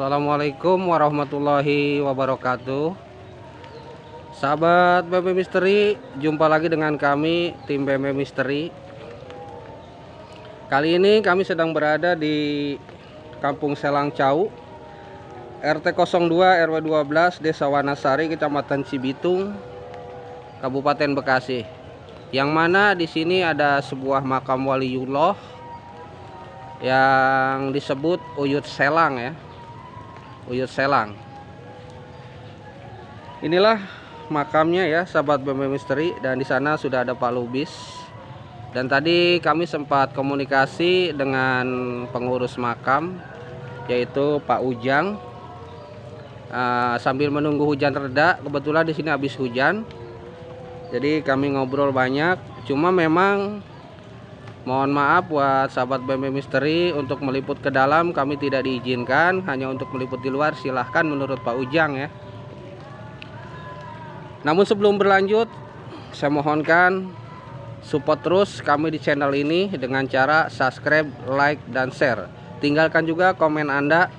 Assalamualaikum warahmatullahi wabarakatuh. Sahabat BB Misteri Jumpa lagi dengan kami Tim BB Misteri. Kali ini kami sedang berada di Kampung Selang Cau RT 02 RW 12 Desa Wanasari Kecamatan Cibitung Kabupaten Bekasi. Yang mana di sini ada sebuah makam waliullah yang disebut Uyut Selang ya Uyut Selang. Inilah makamnya ya sahabat BM Misteri dan di sana sudah ada Pak Lubis. Dan tadi kami sempat komunikasi dengan pengurus makam yaitu Pak Ujang. Uh, sambil menunggu hujan reda kebetulan di sini habis hujan. Jadi kami ngobrol banyak cuma memang Mohon maaf buat sahabat BM Misteri untuk meliput ke dalam kami tidak diizinkan hanya untuk meliput di luar silahkan menurut Pak Ujang ya. Namun sebelum berlanjut saya mohonkan support terus kami di channel ini dengan cara subscribe, like, dan share. Tinggalkan juga komen Anda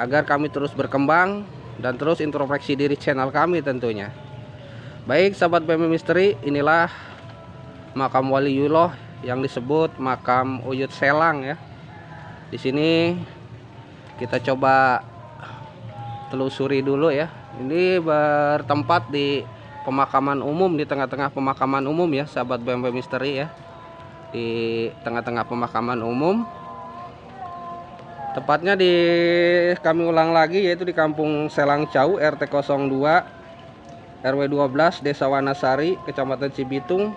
agar kami terus berkembang dan terus introspeksi diri channel kami tentunya. Baik sahabat BM Misteri inilah makam waliullah yang disebut makam Uyut Selang ya. Di sini kita coba telusuri dulu ya. Ini bertempat di pemakaman umum di tengah-tengah pemakaman umum ya, sahabat BMB Misteri ya. Di tengah-tengah pemakaman umum. Tepatnya di kami ulang lagi yaitu di Kampung Selang Cau RT 02 RW 12 Desa Wanasari Kecamatan Cibitung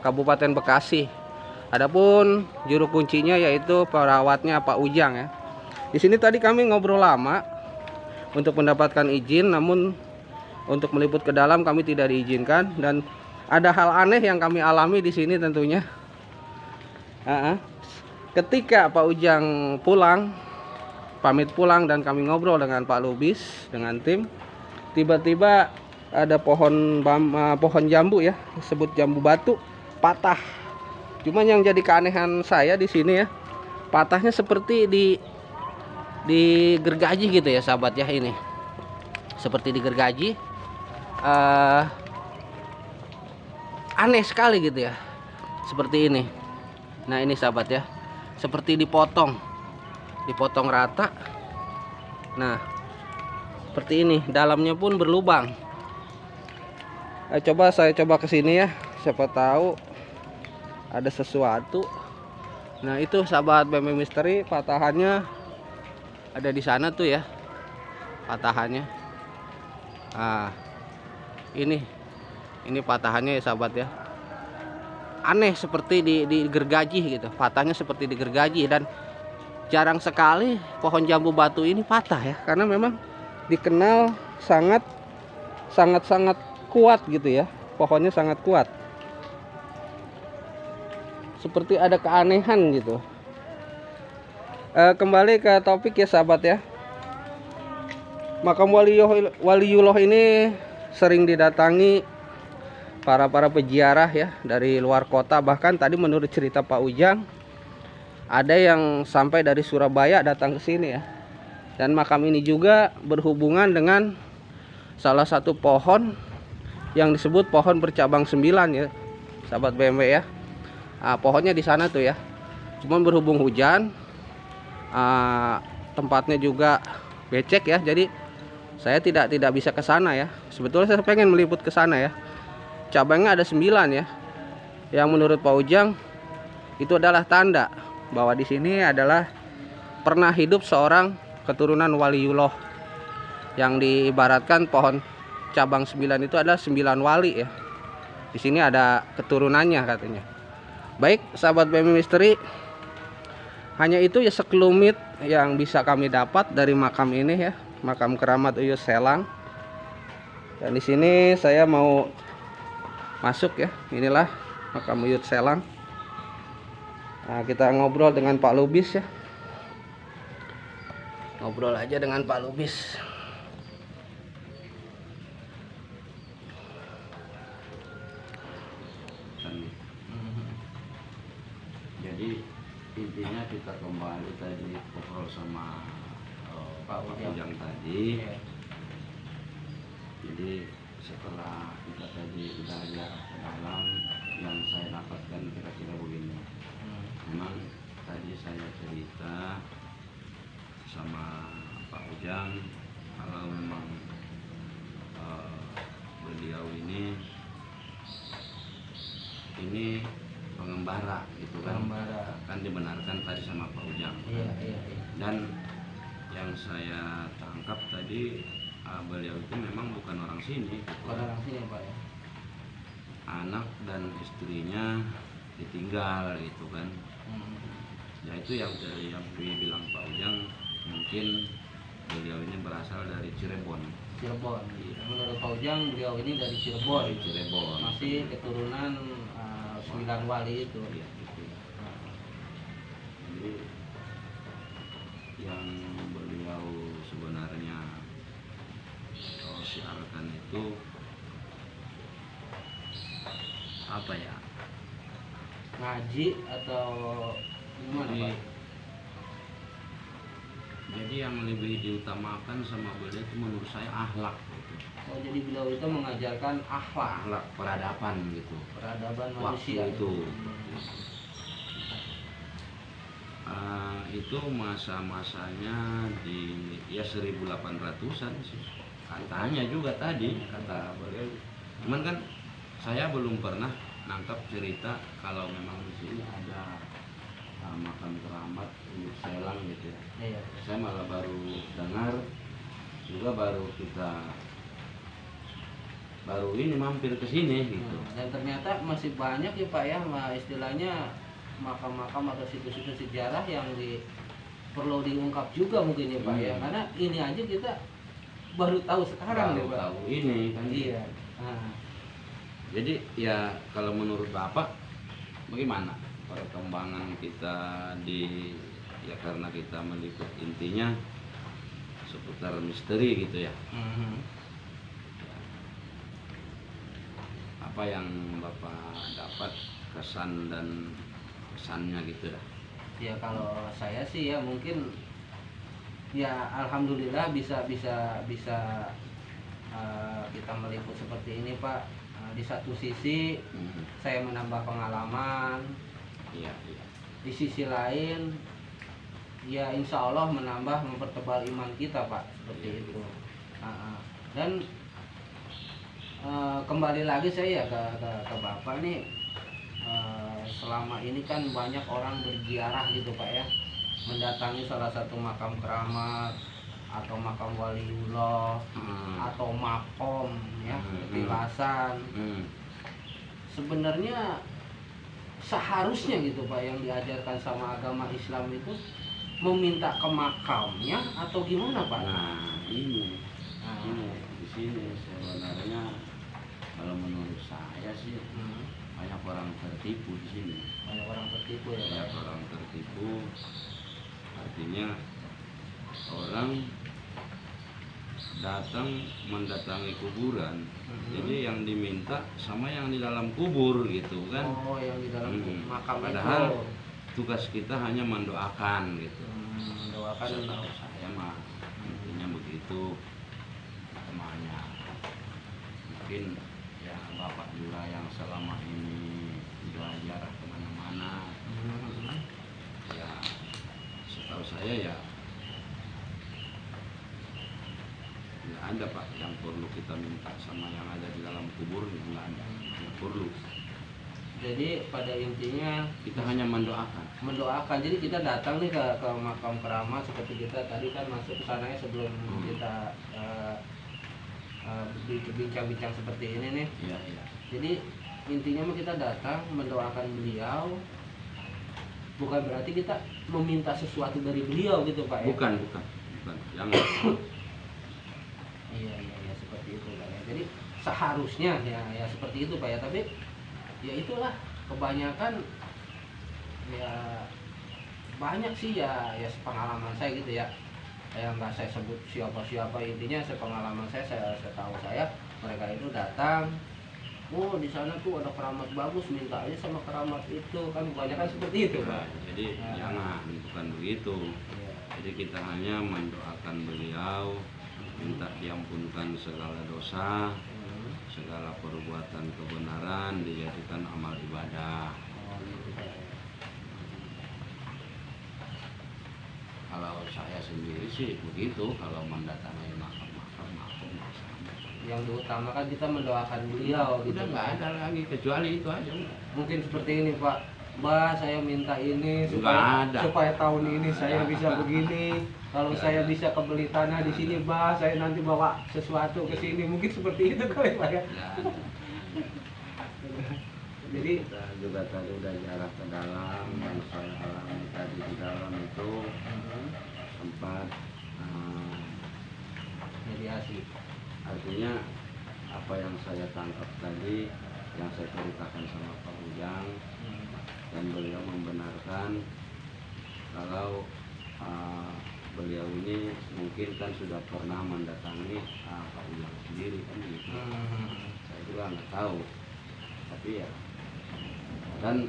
Kabupaten Bekasi Adapun juru kuncinya yaitu perawatnya Pak Ujang ya. Di sini tadi kami ngobrol lama untuk mendapatkan izin namun untuk meliput ke dalam kami tidak diizinkan dan ada hal aneh yang kami alami di sini tentunya. Ketika Pak Ujang pulang, pamit pulang dan kami ngobrol dengan Pak Lubis dengan tim, tiba-tiba ada pohon pohon jambu ya, disebut jambu batu patah Cuman yang jadi keanehan saya di sini ya, patahnya seperti di di gergaji gitu ya sahabat ya ini. Seperti di gergaji. Uh, aneh sekali gitu ya. Seperti ini. Nah, ini sahabat ya. Seperti dipotong. Dipotong rata. Nah, seperti ini, dalamnya pun berlubang. Nah, coba saya coba ke sini ya. Siapa tahu ada sesuatu. Nah itu sahabat BM Misteri patahannya ada di sana tuh ya patahannya. Ah ini ini patahannya ya sahabat ya. Aneh seperti di, di gergaji gitu patahnya seperti di gergaji dan jarang sekali pohon jambu batu ini patah ya karena memang dikenal sangat sangat sangat kuat gitu ya pohonnya sangat kuat seperti ada keanehan gitu. E, kembali ke topik ya sahabat ya. Makam waliullah ini sering didatangi para para peziarah ya dari luar kota. Bahkan tadi menurut cerita Pak Ujang ada yang sampai dari Surabaya datang ke sini ya. Dan makam ini juga berhubungan dengan salah satu pohon yang disebut pohon bercabang sembilan ya sahabat BMW ya uh, pohonnya di sana tuh ya. Cuman berhubung hujan uh, tempatnya juga becek ya. Jadi saya tidak tidak bisa ke sana ya. Sebetulnya saya pengen meliput ke sana ya. Cabangnya ada 9 ya. Yang menurut Pak Ujang itu adalah tanda bahwa di sini adalah pernah hidup seorang keturunan waliullah yang diibaratkan pohon cabang 9 itu adalah 9 wali ya. Di sini ada keturunannya katanya Baik, sahabat BM Misteri, hanya itu ya sekelumit yang bisa kami dapat dari makam ini ya, makam keramat Uyus Selang. Dan di sini saya mau masuk ya, inilah makam Uyut Selang. Nah, kita ngobrol dengan Pak Lubis ya. Ngobrol aja dengan Pak Lubis. jadi intinya kita kembali tadi ngobrol sama uh, Pak Pak Ujang. Ujang tadi. Iya. Jadi setelah kita tadi udah ke dalam yang saya dapatkan kira-kira begini. Hmm. Memang tadi saya cerita sama Pak Ujang kalau memang eh, beliau ini ini pengembara gitu kan Pengembara. kan dibenarkan tadi sama Pak Ujang Iya, iya, iya. dan yang saya tangkap tadi eh, beliau itu memang bukan orang sini gitu. Bukan orang sini Pak ya. anak dan istrinya ditinggal gitu kan Hmm. ya itu yang dari yang dibilang Pak Ujang mungkin beliau ini berasal dari Cirebon Cirebon. Menurut Pak Ujang beliau ini dari Cirebon. dari Cirebon Masih keturunan uh, sembilan wali itu. Iya, gitu. jadi yang beliau sebenarnya oh, siarkan itu apa ya Ngaji atau gimana jadi, Pak? jadi yang lebih diutamakan sama beliau itu menurut saya akhlak gitu. Oh jadi beliau itu mengajarkan akhlak, akhlak peradaban gitu peradaban waktu manusia. itu Ah, itu masa-masanya di ya 1800-an sih. Katanya juga tadi kata beliau cuman kan saya belum pernah nangkap cerita kalau memang di sini ada ah, makam keramat untuk selang gitu ya. Iya. saya malah baru dengar juga baru kita baru ini mampir ke sini gitu. Nah, Dan ternyata masih banyak ya Pak ya, istilahnya makam-makam atau situs-situs sejarah yang di perlu diungkap juga mungkin ya Pak ya, Hmm. karena ini aja kita baru tahu sekarang baru ya Pak. tahu ini kan Iya. Nah, jadi ya kalau menurut bapak bagaimana perkembangan kita di ya karena kita meliput intinya seputar misteri gitu ya mhm. apa yang bapak dapat kesan dan kesannya gitu dah ya kalau saya sih ya mungkin ya alhamdulillah bisa bisa bisa eh, kita meliput seperti ini Pak. Eh, di satu sisi Hmm, saya menambah pengalaman, iya iya di sisi lain ya insya Allah menambah mempertebal iman kita Pak seperti Iya. itu. Ah. Dan eh, kembali lagi saya ya ke, ke, ke Bapak nih eh, selama ini kan banyak orang berziarah gitu Pak ya. Mendatangi salah satu makam keramat atau makam waliullah Hmm, atau makom ya Hmm. petilasan hmm, sebenarnya seharusnya gitu Pak yang diajarkan sama agama Islam itu meminta ke makamnya atau gimana Pak? nah ini. Nah, ini di sini sebenarnya kalau menurut saya sih hmm, banyak orang tertipu di sini. Banyak orang tertipu ya banyak orang tertipu. Artinya orang datang mendatangi kuburan. Mhm. jadi yang diminta sama yang di dalam kubur gitu kan. Oh yang di dalam Hmm. makam Padahal- itu. tugas kita hanya mendoakan gitu. Hmm, doakan setahu saya mah intinya begitu. Namanya mungkin ya bapak juga yang selama ini belajar ke mana-mana Hmm. ya setahu saya ya nggak ada pak yang perlu kita minta sama yang ada di dalam kubur ya nggak ada nggak perlu Jadi pada intinya kita hanya mendoakan mendoakan. Jadi kita datang nih ke, ke makam keramat seperti kita tadi kan masuk ke sana ya sebelum Hmm. kita eh, eh, berbincang-bincang seperti ini nih. iya iya Jadi intinya kita datang mendoakan beliau bukan berarti kita meminta sesuatu dari beliau gitu Pak ya. bukan bukan bukan jangan Iya iya iya seperti itu Pak ya. Jadi seharusnya ya ya seperti itu Pak ya, tapi ya itulah kebanyakan ya banyak sih ya ya pengalaman saya gitu ya. Yang nggak saya sebut siapa-siapa intinya sepengalaman saya saya setahu saya mereka itu datang Oh di sana tuh ada keramat bagus minta aja sama keramat itu kan kebanyakan seperti itu Nah, pak. jadi Nah. jangan bukan begitu Iya. jadi kita hanya mendoakan beliau, minta diampunkan segala dosa, Hmm. segala perbuatan kebenaran dijadikan amal ibadah. Oh, gitu. Kalau saya sendiri sih begitu, kalau mendatangi sama. Yang diutamakan kita mendoakan beliau gitu. Udah nggak ada lagi kecuali itu aja. mungkin seperti ini Pak. Mbak saya minta ini supaya ada. supaya tahun ini saya bisa begini. Kalau saya bisa kebeli tanah di sini Mbak saya nanti bawa sesuatu ke sini. Mungkin seperti itu kali Pak ya. Jadi kita juga tadi udah jarak ke dalam yang saya alami tadi di dalam itu sempat eh, mediasi artinya apa yang saya tangkap tadi yang saya ceritakan sama Pak Ujang dan beliau membenarkan kalau uh, beliau ini mungkin kan sudah pernah mendatangi uh, Pak Ujang sendiri kan gitu. Saya juga nggak tahu, tapi ya dan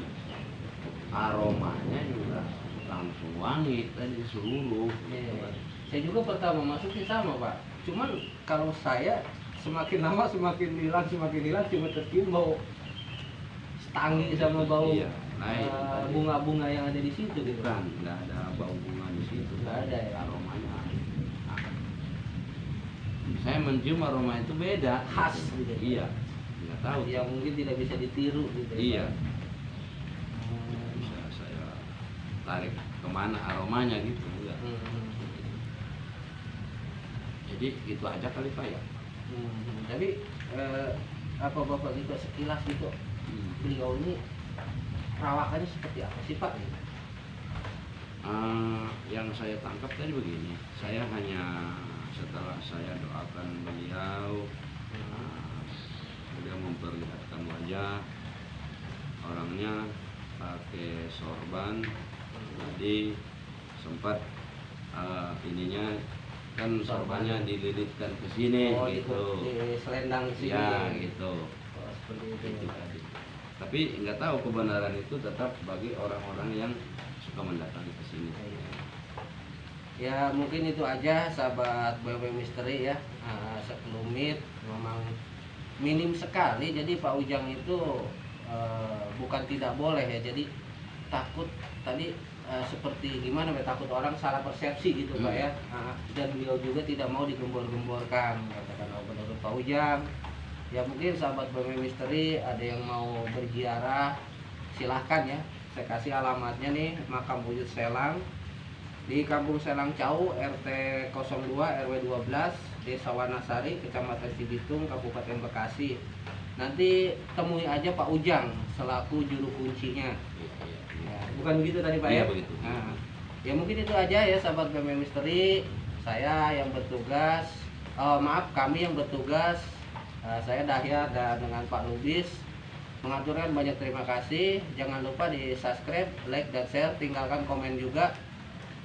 aromanya juga langsung wangi tadi seluruh. Iya. Saya juga pertama masuk sih sama Pak. Cuman kalau saya semakin lama semakin hilang semakin hilang cuma tercium bau stangi sama bau Iya, itu eh, tadi. bunga-bunga yang ada di situ gitu. Bukan, nggak ada bau bunga di situ. Nggak ada ya? Aromanya. Nah, saya mencium aroma itu beda. Khas gitu. Iya, nggak tahu. Yang mungkin tidak bisa ditiru gitu. ya, Iya, bisa saya tarik ke mana aromanya gitu. enggak. Hmm. Jadi itu aja kali pak ya. Hmm. Tapi eh, apa bapak juga sekilas gitu beliau ini perawakannya seperti apa sih Pak? Eh, yang saya tangkap tadi begini, saya hanya setelah saya doakan beliau, eh, beliau memperlihatkan wajah, orangnya pakai sorban, jadi sempat eh, ininya kan sorbannya dililitkan ke sini oh, gitu, di selendang sini. ya gitu. Oh, seperti itu. itu tadi. Tapi nggak tahu kebenaran itu tetap bagi orang-orang yang suka mendatangi ke sini. Ya mungkin itu aja sahabat BW Misteri ya Nah, Sekelumit memang minim sekali Jadi Pak Ujang itu eh, bukan tidak boleh ya Jadi takut tadi eh, seperti gimana ya takut orang salah persepsi gitu Pak Hmm. ya. Nah, Dan beliau juga tidak mau digembor-gemborkan Katakan oh, menurut Pak Ujang. Ya mungkin sahabat BW Misteri ada yang mau berziarah Silahkan ya. Saya kasih alamatnya nih Makam Wujud Selang di Kampung Selang Cau RT 02 RW 12 Desa Wanasari Kecamatan Cibitung Kabupaten Bekasi. Nanti temui aja Pak Ujang selaku juru kuncinya. Ya, bukan begitu tadi Pak Iya, ya? begitu. Nah, ya mungkin itu aja ya sahabat BM Misteri. Saya yang bertugas oh, maaf kami yang bertugas Eh, saya Dahya dan dengan Pak Lubis. Mengaturkan banyak terima kasih. Jangan lupa di subscribe like dan share. Tinggalkan komen juga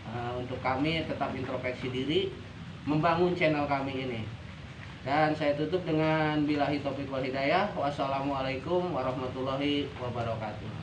Uh, untuk kami tetap introspeksi diri membangun channel kami ini. Dan saya tutup dengan bilahi taufiq wal hidayah. Wassalamualaikum warahmatullahi wabarakatuh